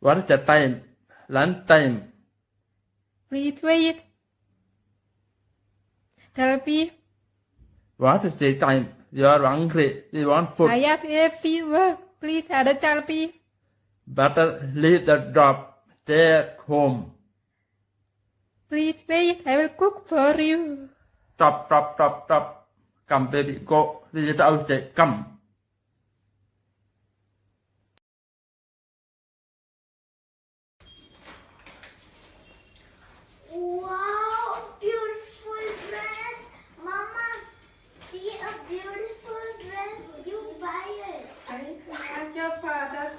What is the time? Lunch time. Please wait. Therapy. What is the time? You are hungry. You want food. I have a fever. Please add a therapy. Better leave the. Stay at home. Please wait. I will cook for you. Stop, stop, stop, stop. Come, baby, go. Is outside. Come. Wow, beautiful dress. Mama, see a beautiful dress. You buy it. I ask your father.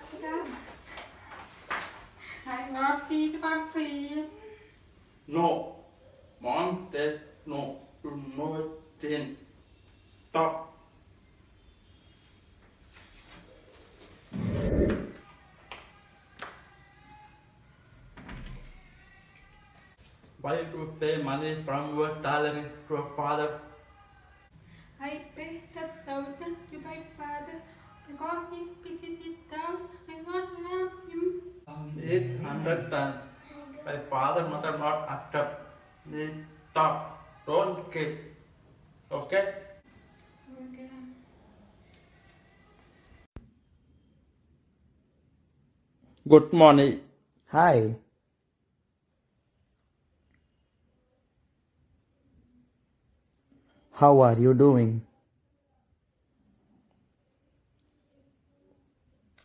I want see. No. Mom said no. No thing. Stop. Why do you pay money from your salary to your father? I pay ten thousand to my father because he's busy down. I want to help him. Please understand. My father mother not accept. Please stop. Don't kill. Okay? Okay. Good morning. Hi. How are you doing?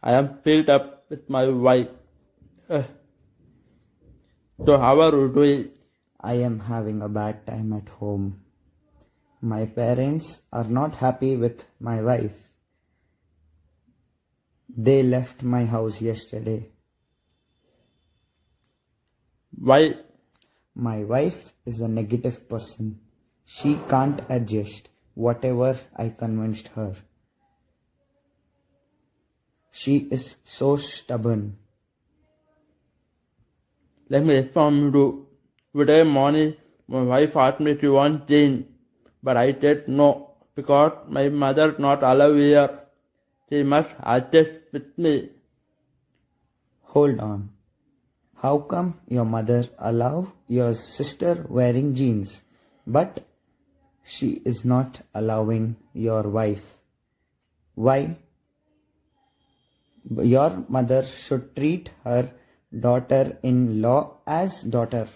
I am filled up with my wife. Uh, so how are you doing? I am having a bad time at home. My parents are not happy with my wife. They left my house yesterday. Why? My wife is a negative person. She can't adjust whatever I convinced her. She is so stubborn. Let me inform you. Today morning, my wife asked me to want change, but I said no because my mother not allow here. She must adjust with me. Hold on. How come your mother allow your sister wearing jeans, but she is not allowing your wife? Why? Your mother should treat her daughter-in-law as daughter.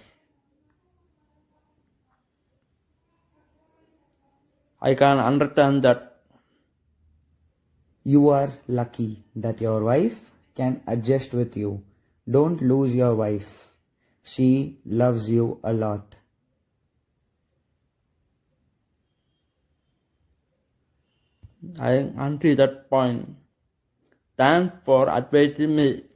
I can understand that. You are lucky that your wife can adjust with you. Don't lose your wife. She loves you a lot. I agree that point. Thanks for advising me.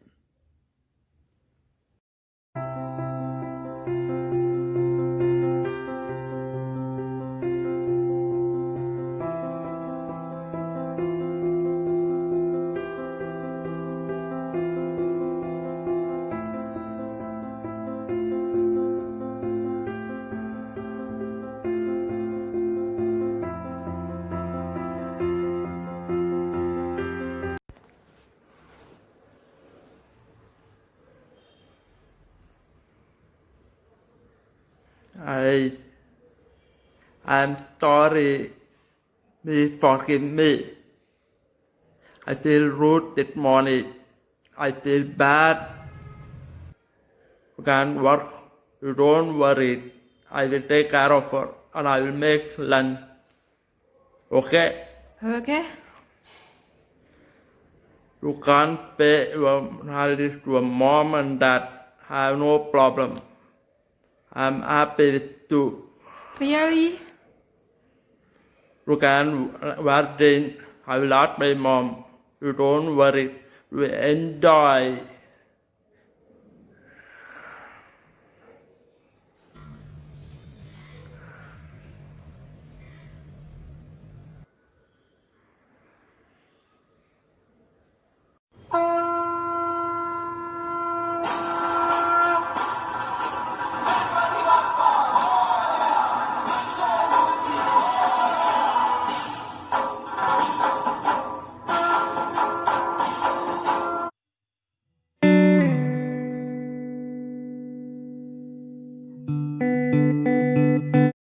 I I'm sorry. Please forgive me. I feel rude this morning. I feel bad. You can work. You don't worry. I will take care of her and I will make lunch. Okay? Okay. You can't pay your salary to your mom and dad. I have no problem. I'm happy to. Really? You can jeans. I will ask my mom. You don't worry. You enjoy.